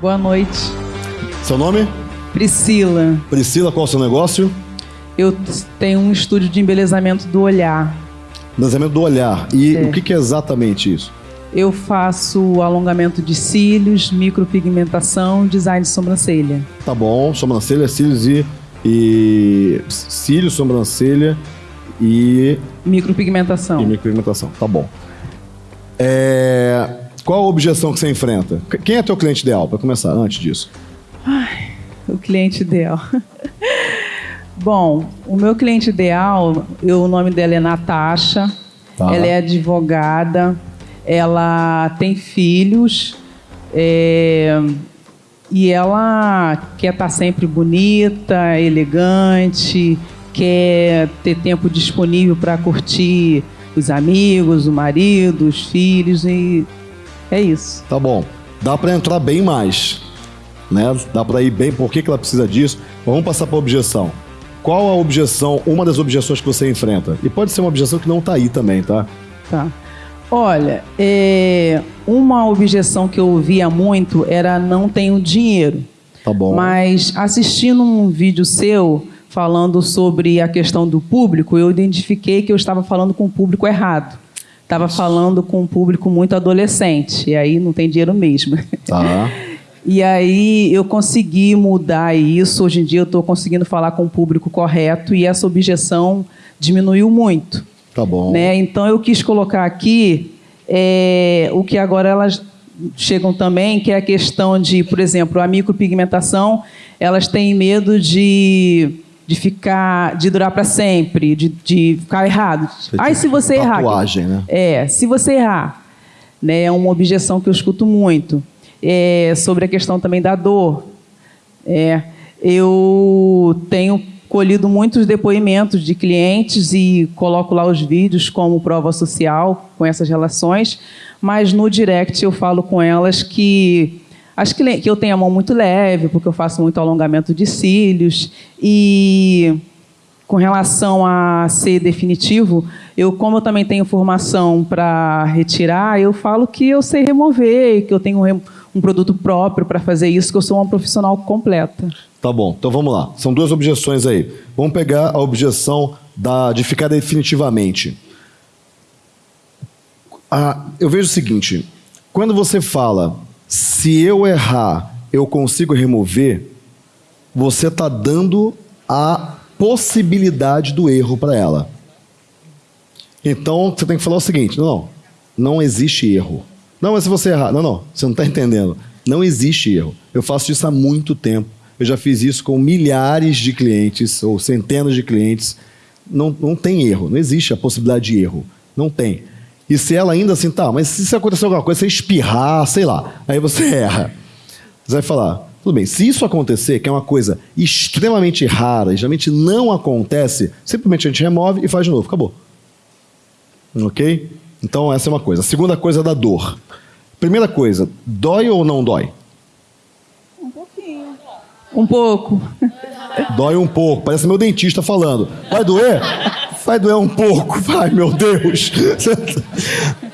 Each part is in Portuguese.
Boa noite. Seu nome? Priscila. Priscila, qual é o seu negócio? Eu tenho um estúdio de embelezamento do olhar. Embelezamento do olhar. E É. o que, é exatamente isso? Eu faço alongamento de cílios, micropigmentação, design de sobrancelha. Tá bom, sobrancelha, cílios e. e cílios, sobrancelha e, Micropigmentação. e micropigmentação. Tá bom. É, qual a objeção que você enfrenta? Quem é teu cliente ideal, para começar, antes disso? O cliente ideal. Bom, o meu cliente ideal, eu- o nome dela é Natasha. Tá. Ela é advogada. Ela tem filhos. é, e ela quer estar sempre bonita, elegante, quer ter tempo disponível para curtir os amigos, o marido, os filhos e é isso. Tá bom. Dá para entrar bem mais. Né? Dá para ir bem. Por que, que ela precisa disso? Vamos passar para objeção. Qual a objeção, uma das objeções que você enfrenta? E pode ser uma objeção que não tá aí também, tá? Tá. Olha, é, uma objeção que eu ouvia muito era não tenho dinheiro. Tá bom. Mas assistindo um vídeo seu falando sobre a questão do público, eu identifiquei que eu estava falando com o público errado. Estava falando com um público muito adolescente, e aí não tem dinheiro mesmo. Tá. E aí eu consegui mudar isso. Hoje em dia eu estou conseguindo falar com o público correto e essa objeção diminuiu muito. Tá bom. Né? Então eu quis colocar aqui é, o que agora elas chegam também, que é a questão de, por exemplo, a micropigmentação, elas têm medo de, de ficar, de durar para sempre, de, de ficar errado. Ai, se você errar. Tatuagem, né? É, se você errar, né, é uma objeção que eu escuto muito. É, sobre a questão também da dor. É, eu tenho colhido muitos depoimentos de clientes e coloco lá os vídeos como prova social com essas relações, mas no direct eu falo com elas que cli- que eu tenho a mão muito leve, porque eu faço muito alongamento de cílios e com relação a ser definitivo, eu como eu também tenho formação para retirar, eu falo que eu sei remover, que eu tenho rem- um produto próprio para fazer isso, que eu sou uma profissional completa. Tá bom, então vamos lá. São duas objeções aí. Vamos pegar a objeção da, de ficar definitivamente. Ah, eu vejo o seguinte: quando você fala, se eu errar, eu consigo remover, você está dando a possibilidade do erro para ela. Então você tem que falar o seguinte: não, não, existe erro. Não, mas se você errar. Não, não, você não está entendendo. Não existe erro. Eu faço isso há muito tempo. Eu já fiz isso com milhares de clientes ou centenas de clientes. Não, não tem erro, não existe a possibilidade de erro. Não tem. E se ela ainda assim, tá, mas se acontecer alguma coisa, você espirrar, sei lá, aí você erra. Você vai falar, tudo bem, se isso acontecer, que é uma coisa extremamente rara, e geralmente não acontece, simplesmente a gente remove e faz de novo, acabou. Ok? Então essa é uma coisa. A segunda coisa é da dor. Primeira coisa, dói ou não dói? Um pouco. Dói um pouco, parece meu dentista falando. Vai doer? Vai doer um pouco, vai, meu Deus.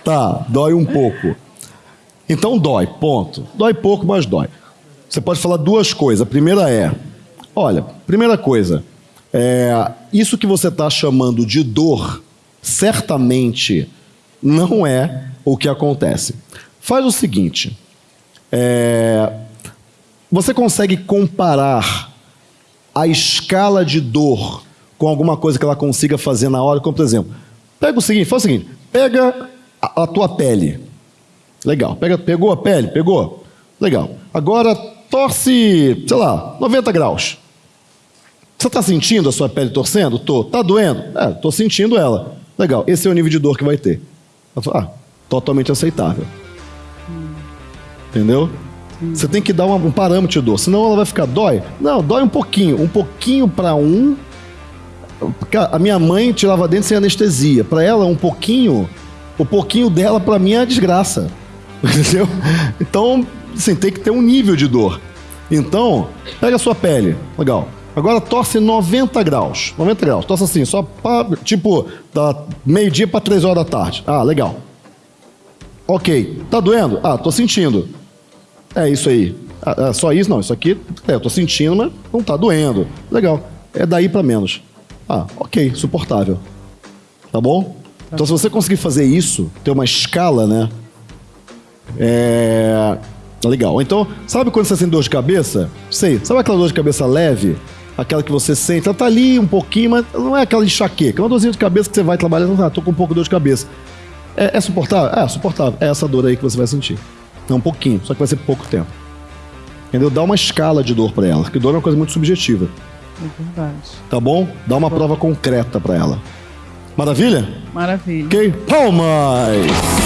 tá, dói um pouco. Então dói, ponto. Dói pouco, mas dói. Você pode falar duas coisas. A primeira é: olha, primeira coisa, é, isso que você está chamando de dor, certamente não é o que acontece. Faz o seguinte: é, você consegue comparar a escala de dor com alguma coisa que ela consiga fazer na hora? Como, por exemplo, pega o seguinte, faz o seguinte, pega a, a tua pele. Legal. Pega, pegou a pele? Pegou? Legal. Agora torce, sei lá, 90 graus. Você está sentindo a sua pele torcendo? Tô. Tá doendo? É, tô sentindo ela. Legal. Esse é o nível de dor que vai ter. Ah, totalmente aceitável. Entendeu? Você tem que dar um parâmetro de dor, senão ela vai ficar dói. Não, dói um pouquinho, um pouquinho para um. A minha mãe tirava dente sem anestesia. Para ela um pouquinho, o pouquinho dela para mim é desgraça. Entendeu? Então, assim, tem que ter um nível de dor. Então, pega a sua pele, legal. Agora torce 90 graus. 90 graus. Torce assim, só pra, tipo, da meio-dia para 3 horas da tarde. Ah, legal. Ok. Tá doendo? Ah, tô sentindo. É isso aí. Ah, ah, só isso? Não, isso aqui, é, eu tô sentindo, mas não tá doendo. Legal. É daí pra menos. Ah, ok, suportável. Tá bom? Então, se você conseguir fazer isso, ter uma escala, né? É. Legal. Então, sabe quando você sente dor de cabeça? Sei. Sabe aquela dor de cabeça leve? Aquela que você sente, ela tá ali um pouquinho, mas não é aquela enxaqueca. É uma dorzinha de cabeça que você vai trabalhando, ah, tô com um pouco de dor de cabeça. É, é suportável? É, suportável. É essa dor aí que você vai sentir. É um pouquinho, só que vai ser pouco tempo. Entendeu? Dá uma escala de dor para ela, porque dor é uma coisa muito subjetiva. É verdade. Tá bom? Dá uma prova concreta para ela. Maravilha? Maravilha. Ok? Palmas!